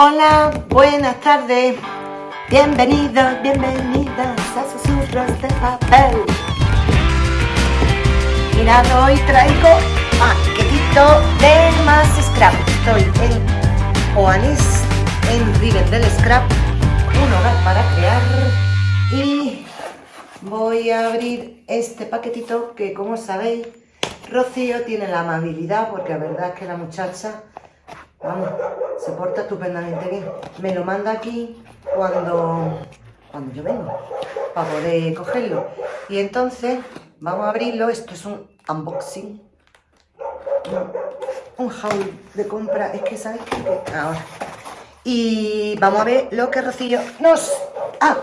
Hola, buenas tardes. Bienvenidos, bienvenidas a Susurros de Papel. Mirad, hoy traigo paquetito de más scrap. Estoy en Oanis, en River del Scrap, un hogar para crear. Y voy a abrir este paquetito que, como sabéis, Rocío tiene la amabilidad, porque la verdad es que la muchacha Vamos, se porta estupendamente bien. Me lo manda aquí cuando, cuando yo vengo, para poder cogerlo. Y entonces, vamos a abrirlo. Esto es un unboxing. Un haul de compra. Es que, ¿sabes qué? Ahora. Y vamos a ver lo que Rocío nos... ¡Ah!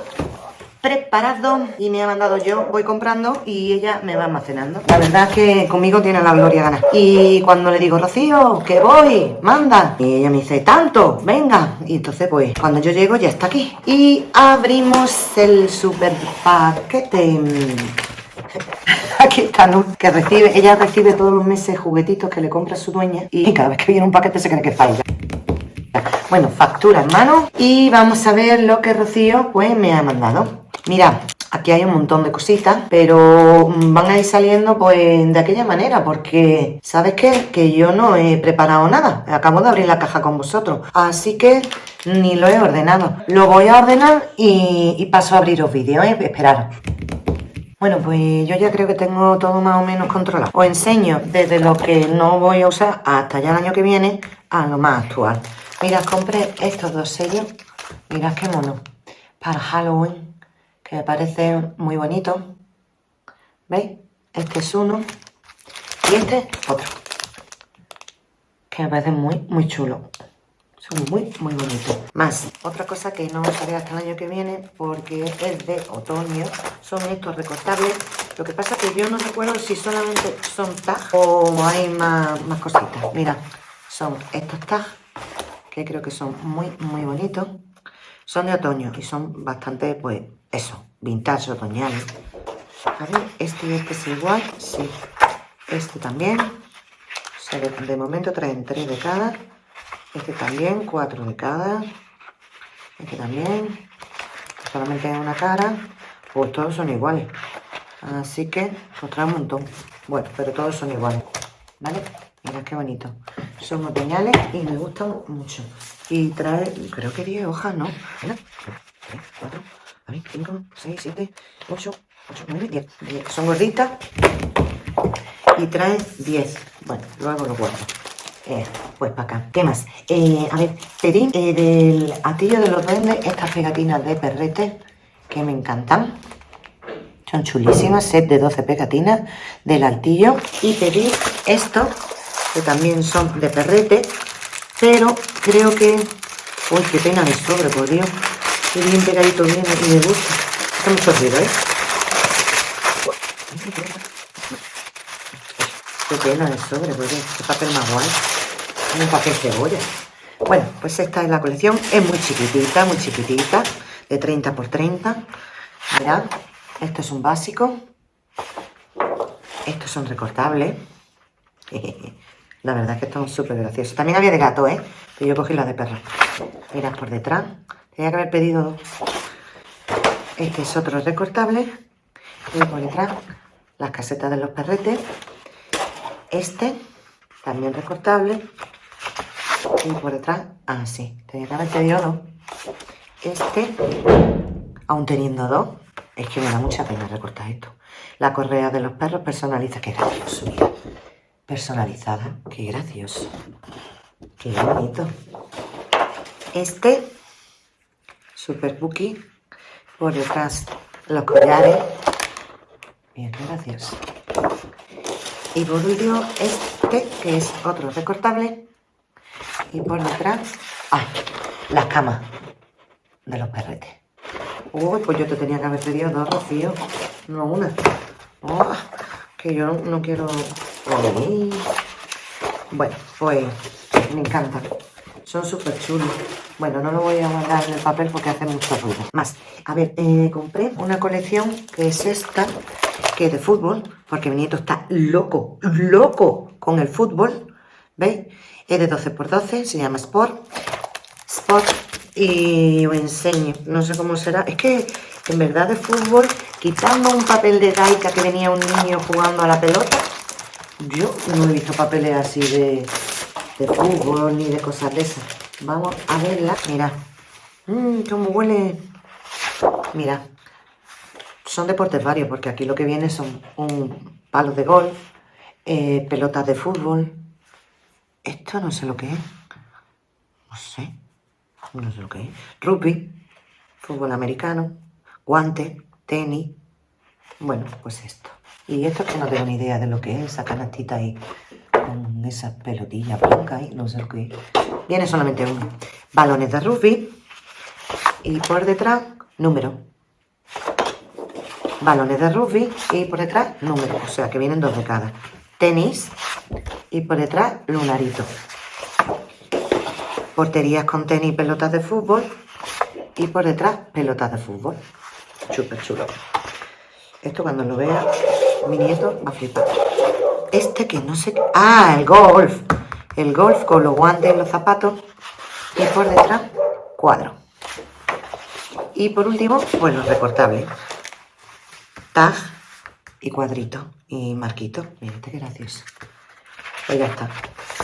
Preparado y me ha mandado yo, voy comprando y ella me va almacenando. La verdad es que conmigo tiene la gloria ganar. Y cuando le digo, Rocío, que voy, manda. Y ella me dice, tanto, venga. Y entonces pues cuando yo llego ya está aquí. Y abrimos el super paquete. Aquí está Nur, que recibe, ella recibe todos los meses juguetitos que le compra su dueña y cada vez que viene un paquete se cree que ella. Bueno, factura en mano y vamos a ver lo que Rocío pues me ha mandado. Mira, aquí hay un montón de cositas, pero van a ir saliendo pues de aquella manera, porque ¿sabes qué? Que yo no he preparado nada, acabo de abrir la caja con vosotros, así que ni lo he ordenado. Lo voy a ordenar y, paso a abriros vídeos, ¿eh? Esperar. Bueno, pues yo ya creo que tengo todo más o menos controlado. Os enseño desde lo que no voy a usar hasta ya el año que viene a lo más actual. Mirad, compré estos dos sellos. Mirad qué mono. Para Halloween que me parece muy bonito. ¿Veis? Este es uno y este otro. Que me parece muy, muy chulo. Son muy, muy bonitos. Más, otra cosa que no haré hasta el año que viene porque es de otoño. Son estos recortables. Lo que pasa es que yo no recuerdo si solamente son tag o hay más, más cositas. Mira, son estos tags que creo que son muy, muy bonitos. Son de otoño y son bastante, pues, eso, vintage otoñal. A ver, este y este es igual, sí. Este también. de, momento traen tres de cada. Este también, cuatro de cada. Este también. Solamente hay una cara. Pues todos son iguales. Así que, pues trae un montón. Bueno, pero todos son iguales. ¿Vale? Mira qué bonito. Son otoñales y me gustan mucho. Y trae, creo que 10 hojas, ¿no? Mira, 3, 4, 5, 6, 7, 8, 8, 9, 10. 10. Son gorditas. Y trae 10. Bueno, luego lo guardo. Eh, pues para acá. ¿Qué más? Eh, a ver, pedí eh, del atillo de los duendes estas pegatinas de perrete que me encantan. Son chulísimas, set de 12 pegatinas del altillo. Y pedí esto que también son de perrete, pero creo que... Uy, qué pena de sobre, por Dios. Qué bien pegadito viene y me gusta. Está mucho ruido, ¿eh? Qué pena de sobre, por Dios. Papel más guay. Un papel cebolla. Bueno, pues esta es la colección. Es muy chiquitita, muy chiquitita. De 30 por 30. Mirad, esto es un básico. Estos son recortables. La verdad es que están súper graciosos. También había de gato, ¿eh? Pero yo cogí la de perro. Mirad por detrás. Tenía que haber pedido dos. Este es otro recortable. Y por detrás las casetas de los perretes. Este, también recortable. Y por detrás, ah, sí, tenía que haber pedido dos. Este, aún teniendo dos, es que me da mucha pena recortar esto. La correa de los perros personaliza, que gracioso, personalizada. Qué gracioso. Qué bonito. Este, super bookie. Por detrás los collares. Bien, qué gracioso. Y por último, este, que es otro recortable. Y por detrás, ¡ay! Las camas de los perretes. Uy, pues yo te tenía que haber pedido dos, Rocío. No una. Que yo no quiero bueno, pues me encantan. Son súper chulos. Bueno, no lo voy a guardar en el papel porque hace mucho ruido. Más, a ver, eh, compré una colección que es esta, que es de fútbol, porque mi nieto está loco, loco con el fútbol. ¿Veis? Es de 12x12, se llama Sport. Sport y os enseño. No sé cómo será. Es que en verdad de fútbol, quitando un papel de gaita que venía un niño jugando a la pelota, yo no he visto papeles así de, de fútbol ni de cosas de esas. Vamos a verla. Mira. Mmm, cómo huele. Mira. Son deportes varios, porque aquí lo que viene son un palo de golf, eh, pelotas de fútbol. Esto no sé lo que es. No sé. No sé lo que es. Rugby, fútbol americano, guante, tenis. Bueno, pues esto. Y esto que no tengo ni idea de lo que es, esa canastita ahí con esa pelotilla blanca ahí, no sé lo que es. Viene solamente uno. Balones de rugby y por detrás, número. Balones de rugby y por detrás, número. O sea que vienen dos de cada. Tenis y por detrás, lunarito. Porterías con tenis y pelotas de fútbol y por detrás, pelotas de fútbol. Súper chulo. Esto cuando lo vea mi nieto va a flipar. Este que no sé... Ah, el golf. El golf con los guantes los zapatos. Y por detrás, cuadro. Y por último, los recortables. Tag y cuadrito y marquito. Mira, este qué gracioso. Pues ya está.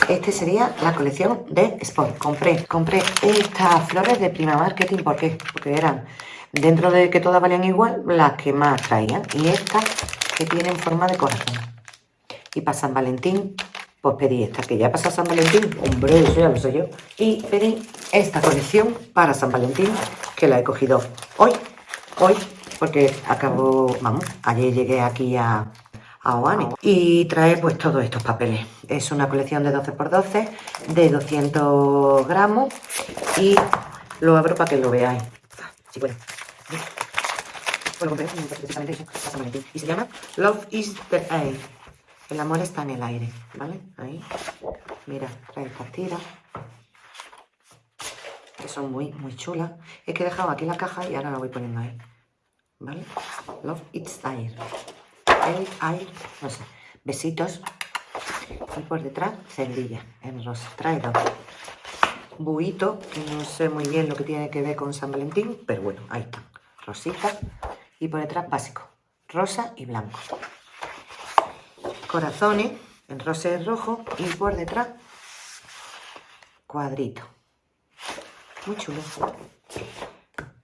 Este sería la colección de Sport. Compré, compré estas flores de Prima Marketing. ¿Por qué? Porque eran, dentro de que todas valían igual, las que más traían. Y estas que tienen forma de corazón. Y para San Valentín, pues pedí esta, que ya pasa San Valentín. Hombre, eso ya lo sé yo. Y pedí esta colección para San Valentín, que la he cogido hoy, hoy, porque acabo, vamos, ayer llegué aquí a, a Oane. Y trae pues todos estos papeles. Es una colección de 12x12 de 200 gramos y lo abro para que lo veáis. Sí, bueno. Pues. Y se llama Love is the Air. El amor está en el aire, ¿vale? Ahí. Mira, trae estas. Que son muy, muy chulas. Es que he dejado aquí la caja y ahora la voy poniendo ahí. ¿Vale? Love it's air. El air, no sé. Besitos. Y por detrás, cerdilla en rosa. Trae dos. Buito, que no sé muy bien lo que tiene que ver con San Valentín, pero bueno, ahí está. Rosita. Y por detrás, básico. Rosa y blanco corazones en rosa y rojo y por detrás cuadrito. Muy chulo.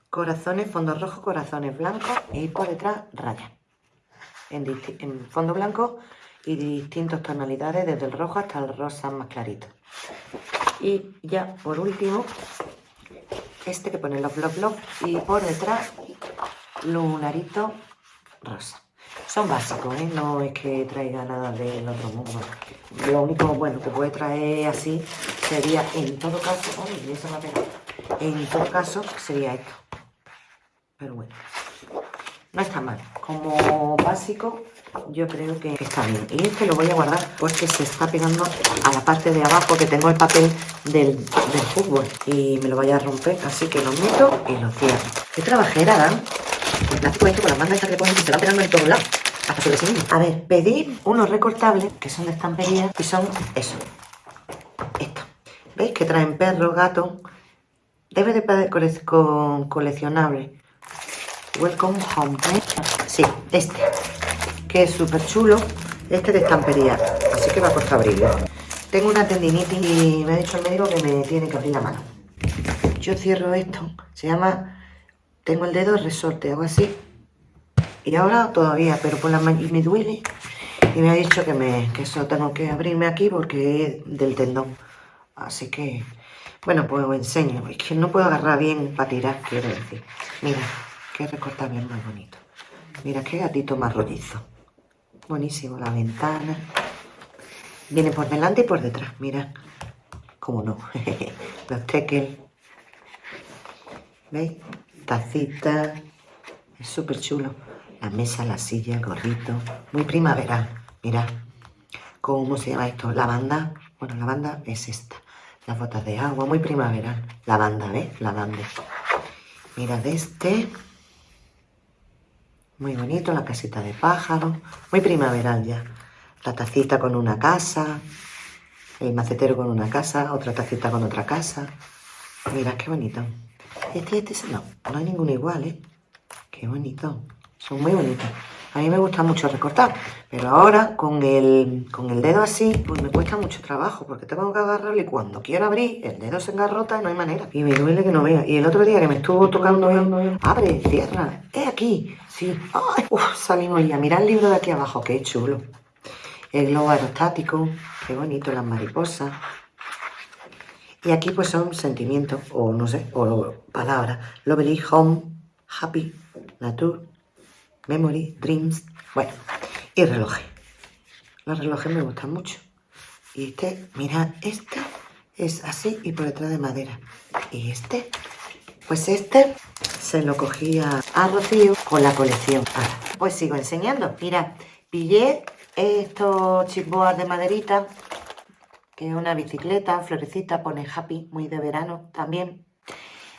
Corazones, fondo rojo, corazones blancos y por detrás rayas. En, fondo blanco y distintas tonalidades, desde el rojo hasta el rosa más clarito. Y ya por último, este que pone los love love y por detrás lunarito rosa. Son básicos, ¿eh? No es que traiga nada del otro mundo. Lo único bueno que puede traer así sería, en todo caso, En todo caso sería esto. Pero bueno, no está mal. Como básico, yo creo que está bien. Y este lo voy a guardar porque se está pegando a la parte de abajo que tengo el papel del, fútbol. Y me lo vaya a romper, así que lo meto y lo cierro. Qué trabajera dan el plástico esto con las mangas estas que ponen y se van pegando en todos lados. Hasta sobre sí A ver, pedir unos recortables que son de estampería y son eso. Esto. ¿Veis? Que traen perro, gato. Debe de con coleccionable. Welcome home. ¿eh? Sí, este. Que es súper chulo. Este de estampería. Así que va a costar abrirlo. Tengo una tendinitis y me ha dicho el médico que me tiene que abrir la mano. Yo cierro esto. Se llama tengo el dedo resorte, hago así. Y ahora todavía, pero por la y me duele. Y me ha dicho que, me, que eso tengo que abrirme aquí porque es del tendón. Así que, bueno, pues os enseño. Es que no puedo agarrar bien para tirar, quiero decir. Mira, qué recortable más bonito. Mira, qué gatito más rollizo. Buenísimo, la ventana. Viene por delante y por detrás, mira. Cómo no. Los tekel. ¿Veis? Tacita, es súper chulo. La mesa, la silla, el gorrito, muy primaveral. Mira, ¿cómo se llama esto? Lavanda. Bueno, la banda es esta. Las botas de agua, muy primaveral. Lavanda, ¿ves? Lavanda. Mira de este. Muy bonito, la casita de pájaro. Muy primaveral ya. La tacita con una casa. El macetero con una casa. Otra tacita con otra casa. Mira qué bonito. Este, este, no, no hay ninguno igual, ¿eh? Qué bonito. Son muy bonitos. A mí me gusta mucho recortar, pero ahora con el, con el dedo así, pues me cuesta mucho trabajo, porque tengo que agarrarlo y cuando quiero abrir, el dedo se engarrota y no hay manera. Y me duele que no vea. Y el otro día que me estuvo tocando el... Abre, cierra, es aquí. Sí. Ay, uf, salimos ya. Mira el libro de aquí abajo, qué chulo. El globo aerostático, qué bonito, las mariposas. Y aquí pues son sentimientos, o no sé, o palabras. Lovely, home, happy, nature, memory, dreams. Bueno, y relojes. Los relojes me gustan mucho. Y este, mira, este es así y por detrás de madera. Y este, pues este se lo cogía a Rocío con la colección. Ahora, pues sigo enseñando. Mira, pillé estos chipboards de maderita que es una bicicleta, florecita, pone happy, muy de verano también,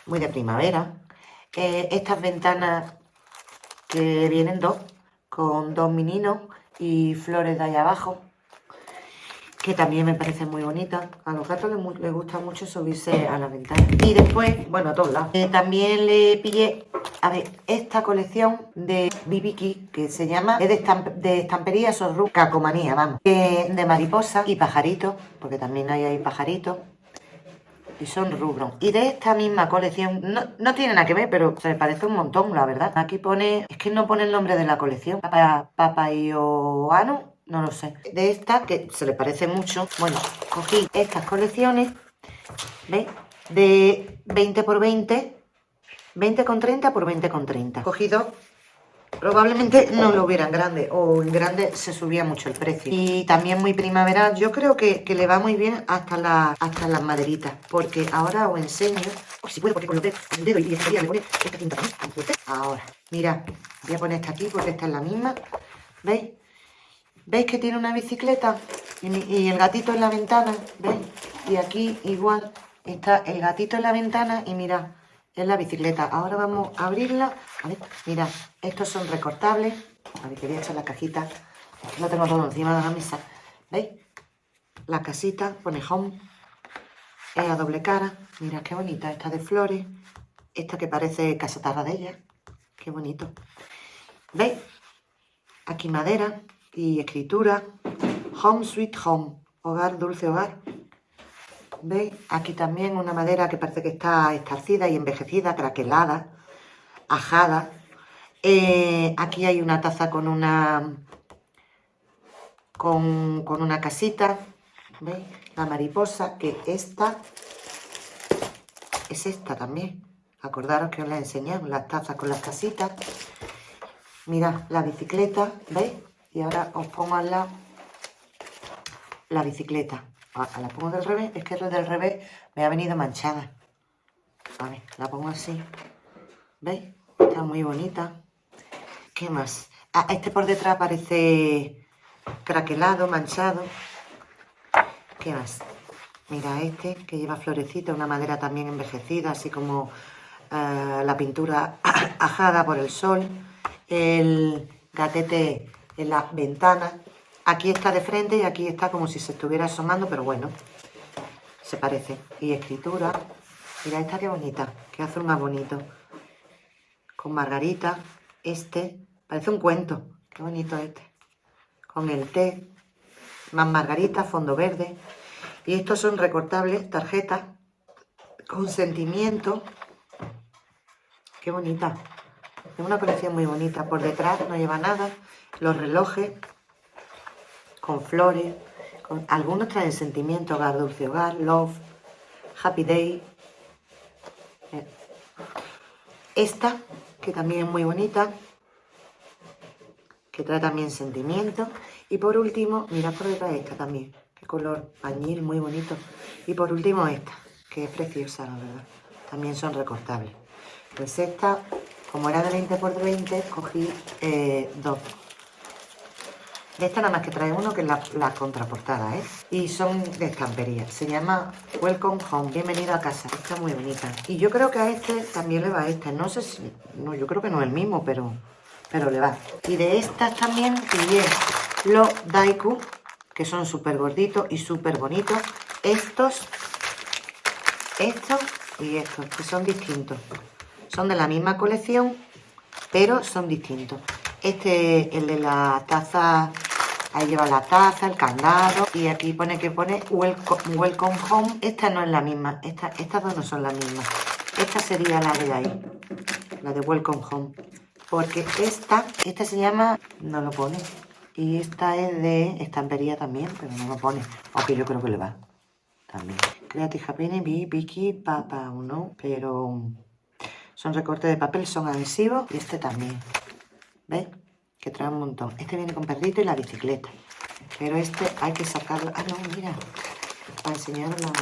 muy de primavera. Eh, estas ventanas que vienen dos, con dos meninos y flores de ahí abajo, que también me parecen muy bonitas. A los gatos les, gusta mucho subirse a la ventana. Y después, bueno, a todos lados. Eh, también le pillé, a ver, esta colección de Bibiki, que se llama, es de, estamp de estampería cacomanía, vamos. de mariposa y pajaritos, porque también hay ahí. Y son rubros. Y de esta misma colección, no, no tiene nada que ver, pero se me parece un montón, la verdad. Aquí pone, es que no pone el nombre de la colección. Papa, Papayoano no lo sé. De esta, que se le parece mucho, bueno, cogí estas colecciones, ¿veis? De 20 por 20, 20 con 30 por 20 con 30. Cogí dos, probablemente no lo hubieran grande, o en grande se subía mucho el precio. Y también muy primaveral, yo creo que, le va muy bien hasta, la, hasta las maderitas, porque ahora os enseño, o si puedo, porque con los dedos, el dedo y esta me pone esta cinta Ahora, mira, voy a poner esta aquí porque esta es la misma, ¿veis? ¿Veis que tiene una bicicleta? Y, el gatito en la ventana, ¿veis? Y aquí igual está el gatito en la ventana y mirad, es la bicicleta. Ahora vamos a abrirla. A ver, mirad, estos son recortables. A ver, que voy a echar la cajita. Lo tengo todo encima de la mesa. ¿Veis? La casita pone home. Es a doble cara. Mirad qué bonita. Esta de flores. Esta que parece casa ella. Qué bonito. ¿Veis? Aquí madera y escritura. Home Sweet Home, hogar, dulce hogar. ¿Veis? Aquí también una madera que parece que está estarcida y envejecida, craquelada, ajada. Eh, aquí hay una taza con una con, una casita. ¿Veis? La mariposa, que esta es esta también. Acordaros que os la enseñamos, las tazas con las casitas. Mirad, la bicicleta, ¿veis? Y ahora os pongo al la bicicleta. Ah, la pongo del revés, es que el del revés me ha venido manchada. A ver, la pongo así. ¿Veis? Está muy bonita. ¿Qué más? Ah, este por detrás parece craquelado, manchado. ¿Qué más? Mira este que lleva florecita, una madera también envejecida, así como eh, la pintura ajada por el sol. El gatete en la ventana. Aquí está de frente y aquí está como si se estuviera asomando, pero bueno, se parece. Y escritura, mira esta qué bonita, qué azul más bonito. Con margarita, este, parece un cuento, qué bonito este. Con el té, más margarita, fondo verde. Y estos son recortables, tarjetas, con sentimiento. Qué bonita. Es una colección muy bonita. Por detrás no lleva nada los relojes con flores, con, algunos traen sentimiento, hogar, dulce hogar, love, happy day. Eh, esta, que también es muy bonita, que trae también sentimiento. Y por último, mirad por detrás esta también, qué color pañil, muy bonito. Y por último esta, que es preciosa, la verdad. También son recortables. Pues esta, como era de 20 por 20, cogí eh, dos. De esta nada más que trae uno que es la, contraportada, ¿eh? Y son de estampería. Se llama Welcome Home, bienvenido a casa. Está muy bonita. Y yo creo que a este también le va este. No sé si... No, yo creo que no es el mismo, pero, pero le va. Y de estas también pillé los Daiku, que son súper gorditos y súper bonitos. Estos, estos y estos, que son distintos. Son de la misma colección, pero son distintos. Este, el de la taza, ahí lleva la taza, el candado, y aquí pone que pone Welcome, Home. Esta no es la misma, esta, estas dos no son las mismas. Esta sería la de ahí, la de Welcome Home. Porque esta, esta se llama, no lo pone, y esta es de estampería también, pero no lo pone. Aunque yo creo que le va. También. Creative Happiness, Vicky, Papa, ¿no? Pero son recortes de papel, son adhesivos. Y este también. ¿Ves? Trae un montón. Este viene con perrito y la bicicleta. Pero este hay que sacarlo. Ah, no, mira. Para enseñar la...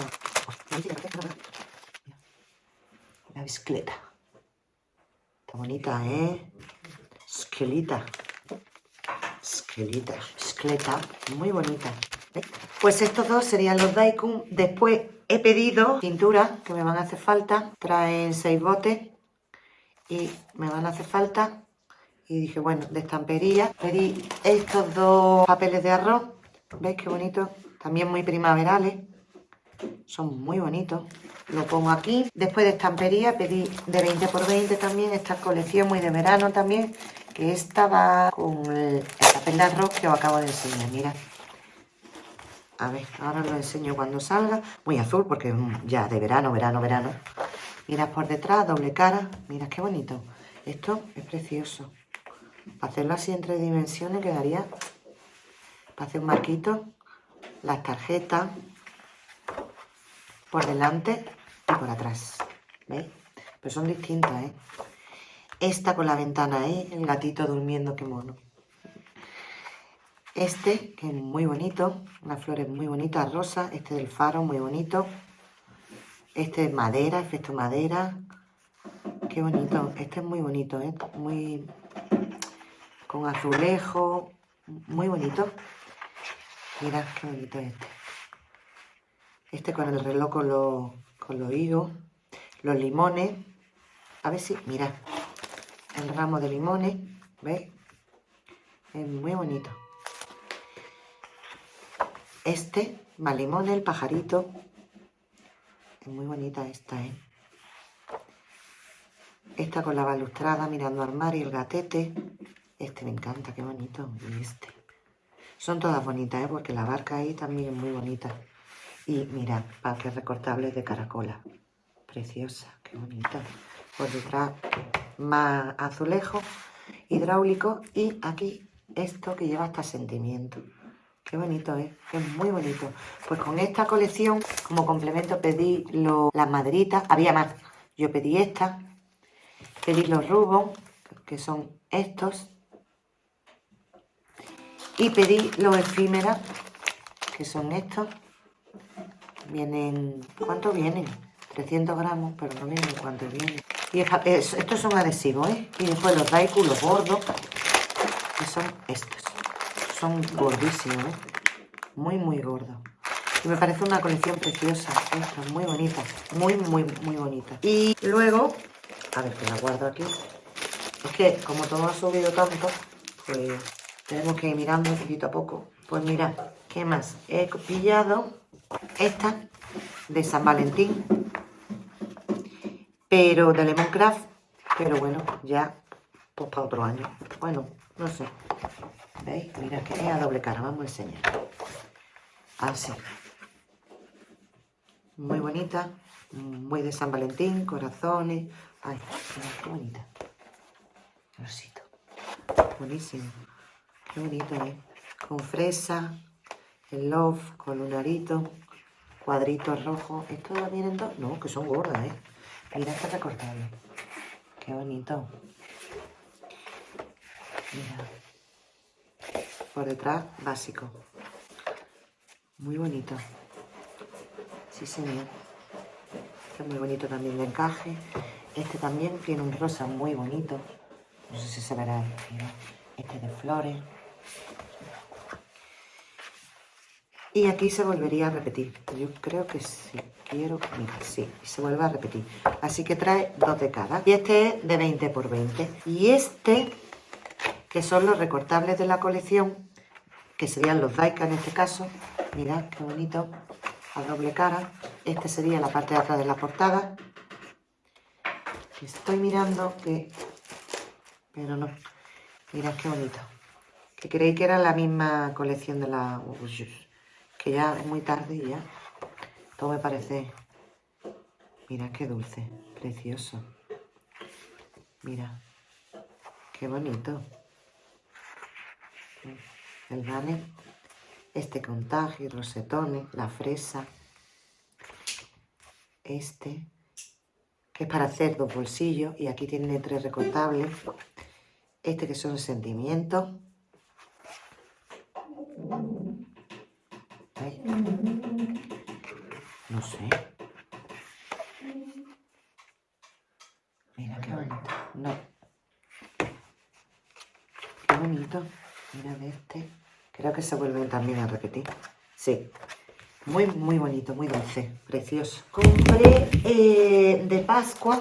La bicicleta. Está bonita, ¿eh? Esquelita. Esquelita, esqueleta, muy bonita. Pues estos dos serían los Daikun. Después he pedido pintura que me van a hacer falta. Traen seis botes y me van a hacer falta. Y dije, bueno, de estampería. Pedí estos dos papeles de arroz. ¿Veis qué bonito? También muy primaverales. Son muy bonitos. Lo pongo aquí. Después de estampería pedí de 20 por 20 también. Esta colección muy de verano también que esta va con el, papel de arroz que os acabo de enseñar, mira. A ver, ahora lo enseño cuando salga. Muy azul porque ya de verano, verano, verano. Mira por detrás, doble cara. Mira qué bonito. Esto es precioso. Para hacerlo así en tres dimensiones quedaría... Para hacer un marquito. Las tarjetas. Por delante y por atrás. ¿Veis? Pero son distintas, ¿eh? Esta con la ventana ahí, el gatito durmiendo, qué mono. Este, que es muy bonito, unas flores muy bonitas, rosa. Este del faro, muy bonito. Este es madera, efecto madera. Qué bonito. Este es muy bonito, ¿eh? Muy... Con azulejo. Muy bonito. Mirad qué bonito este. Este con el reloj con los, con los higos. Los limones. A ver si... Mirad el ramo de limones, ¿veis? Es muy bonito. Este, más limón, el pajarito. Es muy bonita esta, ¿eh? Esta con la balustrada mirando al mar y el gatete. Este me encanta, qué bonito. Y este. Son todas bonitas, ¿eh? Porque la barca ahí también es muy bonita. Y mira, que recortables de caracola. Preciosa, qué bonita. Por detrás más azulejo hidráulico y aquí esto que lleva hasta sentimiento. Qué bonito, ¿eh? Es muy bonito. Pues con esta colección, como complemento, pedí las maderitas. Había más. Yo pedí esta. Pedí los rubos, que son estos. Y pedí los efímeras, que son estos. Vienen... ¿Cuánto vienen? 300 gramos, pero no vienen cuánto vienen. Y estos son adhesivos, ¿eh? Y después los daiku, los gordos, que son estos. Son gordísimos, ¿eh? Muy, muy gordos. Y me parece una colección preciosa, esta, muy bonita, muy, muy, muy bonita. Y luego, a ver que la guardo aquí. Es que como todo ha subido tanto, pues tenemos que ir mirando poquito a poco. Pues mira, ¿qué más? He pillado esta de San Valentín, pero de Lemoncraft, pero bueno, ya pues para otro año. Bueno, no sé. ¿Veis? Mira que es a doble cara, vamos a enseñar. Así. Muy bonita, muy de San Valentín, corazones. Ay, mira, qué bonita. Rosito. Buenísimo. Qué bonito, ¿eh? Con fresa, el love, con lunarito, cuadritos rojos. ¿Esto vienen dos? No, que son gordas, ¿eh? Mira este recortado. Qué bonito. Mira. Por detrás, básico. Muy bonito. Sí, señor. Este es muy bonito también de encaje. Este también tiene un rosa muy bonito. No sé si se verá. Este de flores. Y aquí se volvería a repetir. Yo creo que sí. Quiero, mira, sí, se vuelve a repetir. Así que trae dos de cada. Y este es de 20 por 20. Y este, que son los recortables de la colección, que serían los Daika en este caso. Mirad qué bonito, a doble cara. Este sería la parte de atrás de la portada. Estoy mirando que... Pero no. Mirad qué bonito. Que creí que era la misma colección de la... Que ya es muy tarde y ya. Todo me parece... Mira qué dulce. Precioso. Mira. Qué bonito. El vale. Este contagio, rosetones, la fresa. Este que es para hacer dos bolsillos y aquí tiene tres recortables. Este que son sentimientos. No sé. Mira qué bonito. No. Qué bonito. Mira de este. Creo que se vuelven también a repetir. Sí. Muy, muy bonito, muy dulce, precioso. Compré eh, de Pascua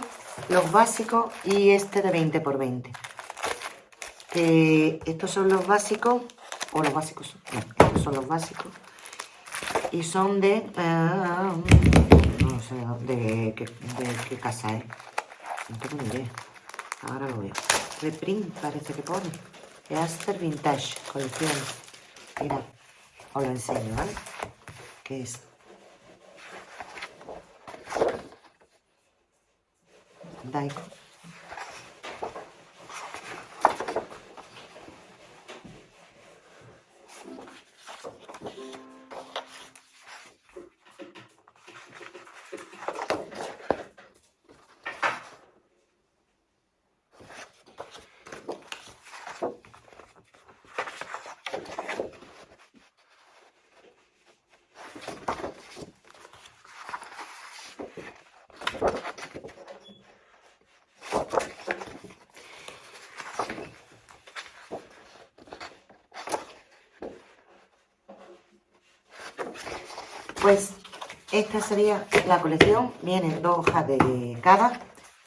los básicos y este de 20 por 20. estos son los básicos, o los básicos, estos son los básicos. Y son de, ah, no sé de, qué casa es. No tengo ni idea. Ahora lo veo. Reprint parece que pone. Aster Vintage, colección. Mira, os lo enseño, ¿vale? que es Daiko. Pues esta sería la colección, vienen dos hojas de cada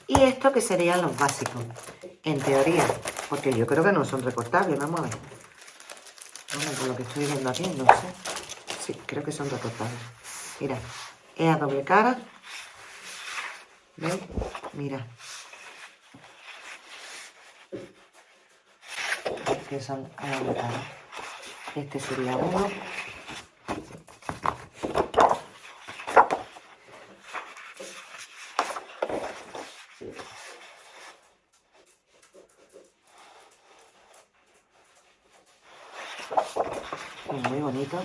y esto que serían los básicos, en teoría, porque yo creo que no son recortables, vamos a ver. Bueno, por lo que estoy viendo aquí, no sé. Sí, creo que son recortables. Mira, es a doble cara. ¿Veis? Mira. Que son a doble cara. Este sería uno. muy bonito.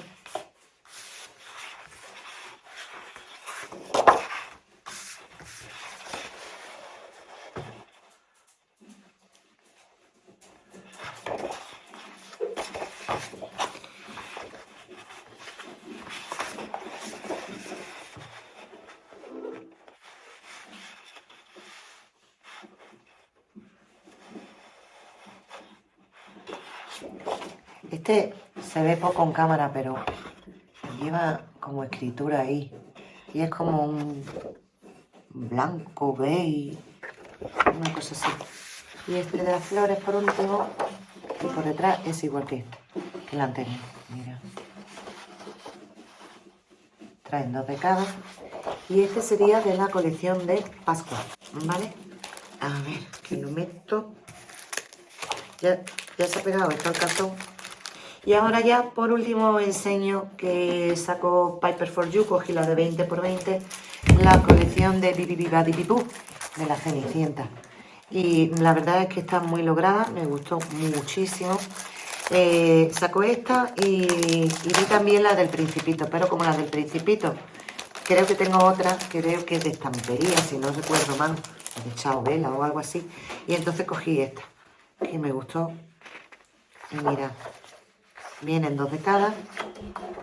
Este se ve poco en cámara, pero lleva como escritura ahí. Y es como un blanco, beige, una cosa así. Y este de las flores por último, y por detrás es igual que este, que la anterior. Mira. Traen dos de cada. Y este sería de la colección de Pascua, ¿vale? A ver, que lo meto. Ya, ya se ha pegado esto al cartón. Y ahora ya por último enseño que sacó Piper for You, cogí la de 20 por 20, la colección de Bibi Biba de la Cenicienta. Y la verdad es que está muy lograda, me gustó muchísimo. Eh, sacó esta y, vi también la del Principito, pero como la del Principito, creo que tengo otra, creo que es de estampería, si no recuerdo mal, de Chao Vela o algo así. Y entonces cogí esta, que me gustó. Y mira, Vienen dos de cada,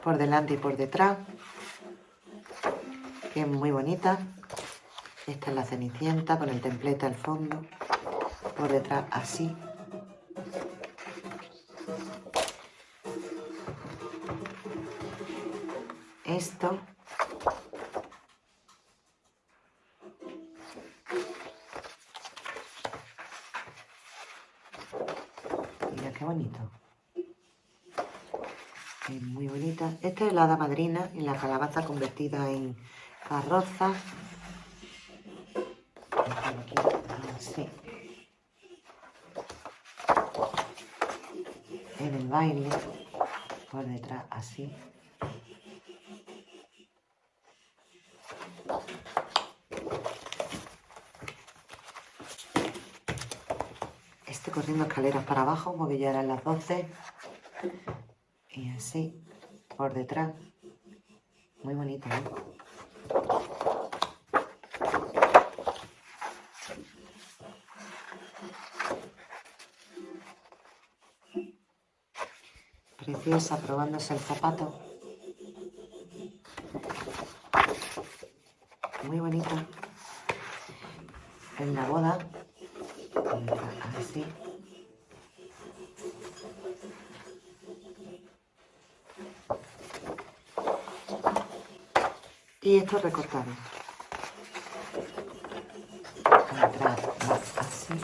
por delante y por detrás, que es muy bonita. Esta es la cenicienta con el templete al fondo, por detrás así. Esto. Mira qué bonito muy bonita. Esta es la hada madrina y la calabaza convertida en carroza. En el baile, por detrás, así. Este corriendo escaleras para abajo porque ya eran las 12. Así, por detrás. Muy bonito, ¿eh? Preciosa, probándose el zapato. Muy bonita. En la boda. Así. Y esto recortado. Atrás va así.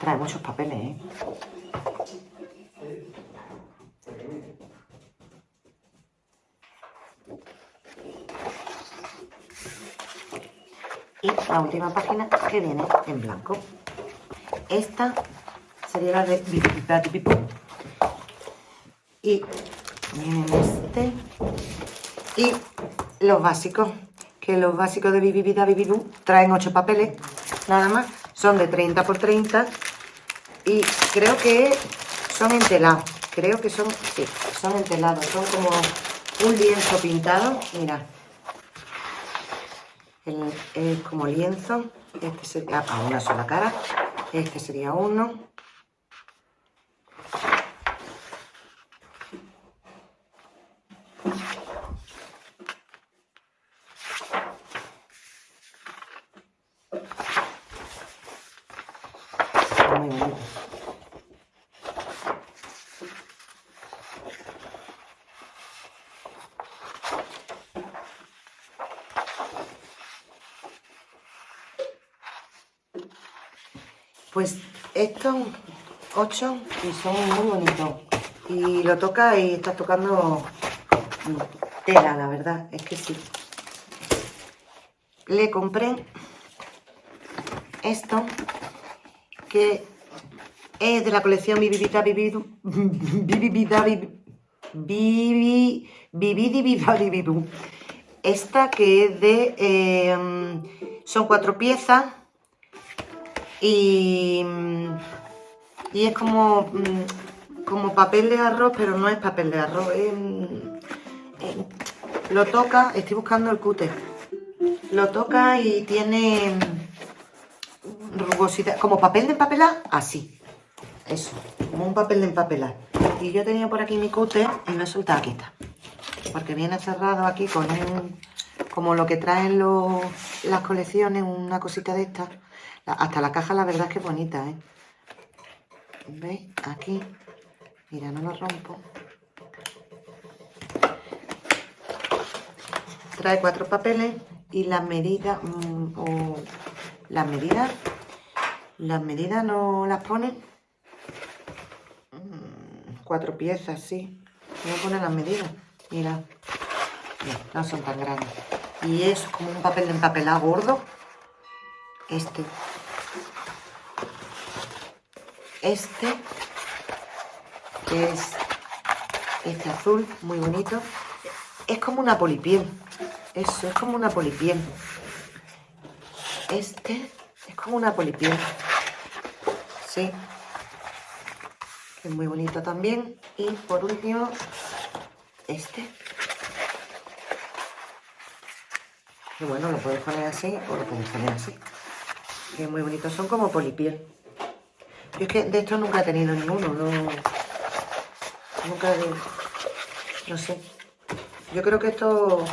Trae muchos papeles, ¿eh? Y la última página que viene en blanco. Esta sería la de. Y viene este. Y los básicos. Que los básicos de Bibibida Bibibu traen 8 papeles. Nada más. Son de 30 por 30. Y creo que son entelados. Creo que son, sí, son entelados. Son como un lienzo pintado. Mira. El- es como lienzo. Este sería a una sola cara. Este sería uno. Muy bonito. Pues estos ocho y son muy bonitos. Y lo toca y estás tocando tela, la verdad, es que sí. Le compré esto, que es de la colección Bib- Bibi- Bibidi Bibadi Bibu. Esta que es de. eh, son cuatro piezas y, y es como, mm, como papel de arroz, pero no es papel de arroz. mm, eh, lo toca, estoy buscando el cúter. Lo toca y tiene mm, rugosidad, como papel de empapelar, así. Eso, como un papel de empapelar. Y yo tenía por aquí mi cúter y lo he soltado, aquí está. Porque viene cerrado aquí con un, como lo que traen los, las colecciones, una cosita de esta. Hasta la caja la verdad es que es bonita, ¿eh? ¿Veis? Aquí. Mira, no lo rompo. Trae cuatro papeles y las medidas, mm, o las medidas, las medidas no las ponen. Mm, Cuatro piezas, sí. No ponen las medidas. Mira, no son tan grandes. Y es como un papel de empapelado gordo. Este. Este. Que es este azul, muy bonito. Es como una polipiel. Eso, es como una polipiel. Este es como una polipiel. Sí. Es muy bonito también. Y por último, este. Y bueno, lo puedes poner así o lo puedes poner así. Que es muy bonito. Son como polipiel. Yo es que de estos nunca he tenido ninguno. No, nunca he... No sé. Yo creo que esto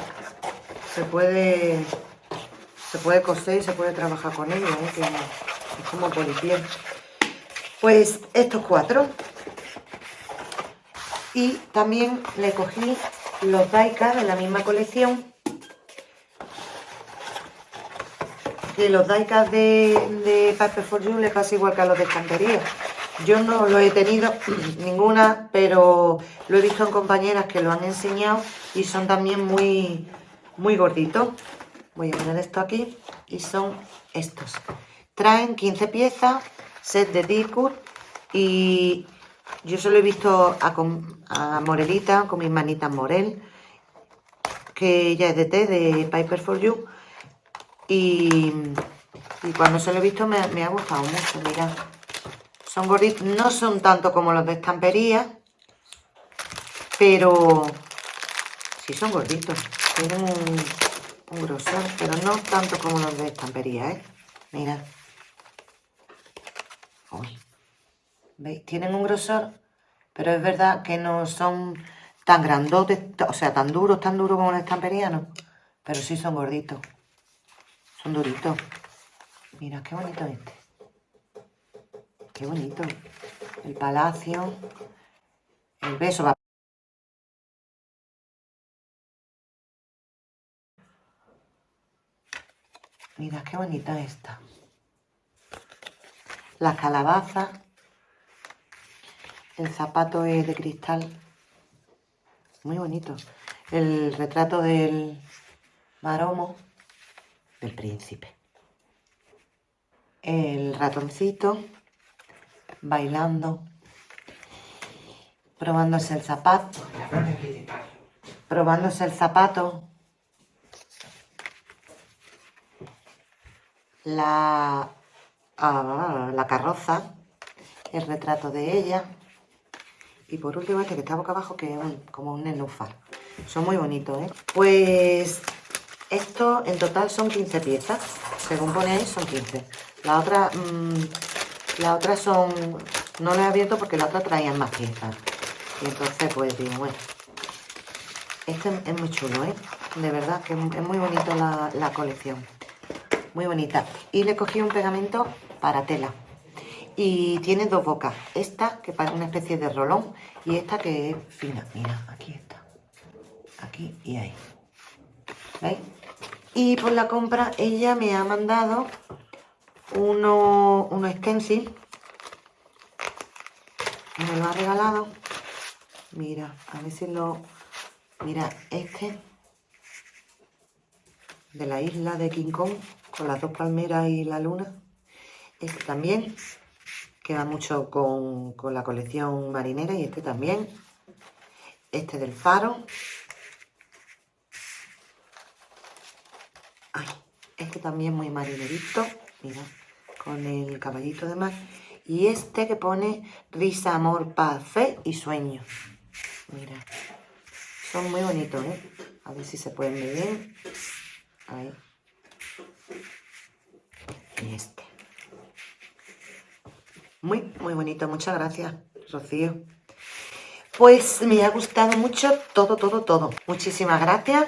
se puede se puede coser y se puede trabajar con ello, ¿eh? es como polipiel. Pues estos cuatro. Y también le cogí los Daika de la misma colección. Que los diecast de, de Paper for You le pasa igual que a los de estampería. Yo no lo he tenido ninguna, pero lo he visto en compañeras que lo han enseñado y son también muy, muy gorditos. Voy a poner esto aquí y son estos. Traen 15 piezas, set de Discord y yo solo he visto a, a Morelita con mis manitas Morel, que ella es de té, de Piper for You. Y, cuando se lo he visto me, ha gustado mucho, mirad. Son gorditos, no son tanto como los de estampería, pero sí son gorditos. Tienen un, grosor, pero no tanto como los de estampería, ¿eh? Mira. ¿Veis? Tienen un grosor, pero es verdad que no son tan grandotes, o sea, tan duros, tan duros como los estampería, no. Pero sí son gorditos. Son duritos. Mira, qué bonito este. Qué bonito. El palacio. El beso va. Mira, qué bonita esta. La calabaza. El zapato es de cristal. Muy bonito. El retrato del maromo del príncipe. El ratoncito bailando, probándose el zapato, probándose el zapato, la, ah, la carroza, el retrato de ella y por último este que está boca abajo que es como un nenúfar. Son muy bonitos, ¿eh? Pues esto en total son 15 piezas, según ahí son 15. La otra mmm, la otra son... No la he abierto porque la otra traía más piezas. Y entonces pues digo, bueno. Este es muy chulo, ¿eh? De verdad que es muy bonito la, colección. Muy bonita. Y le cogí un pegamento para tela. Y tiene dos bocas. Esta que parece una especie de rolón y esta que es fina. Mira, aquí está. Aquí y ahí. Y por la compra ella me ha mandado uno, uno stencil. Me lo ha regalado. Mira, a ver si lo... Mira, este de la isla de King Kong con las dos palmeras y la luna. Este también, queda mucho con, con la colección marinera y este también. Este del faro. Este también muy marinerito. Mira, con el caballito de mar. Y este que pone risa, amor, paz, fe y sueño. Mira, son muy bonitos, ¿eh? A ver si se pueden ver bien. Ahí. Y este. Muy, muy bonito. Muchas gracias, Rocío. Pues me ha gustado mucho todo, todo, todo. Muchísimas gracias.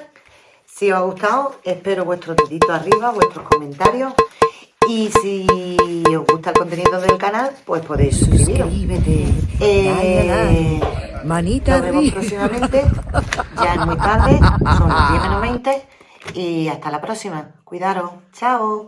Si os ha gustado, espero vuestros deditos arriba, vuestros comentarios. Y si os gusta el contenido del canal, pues podéis suscribiros. Eh, Manita nos vemos próximamente. Ya es muy tarde, son las 10 menos 20. Y hasta la próxima. Cuidaros. Chao.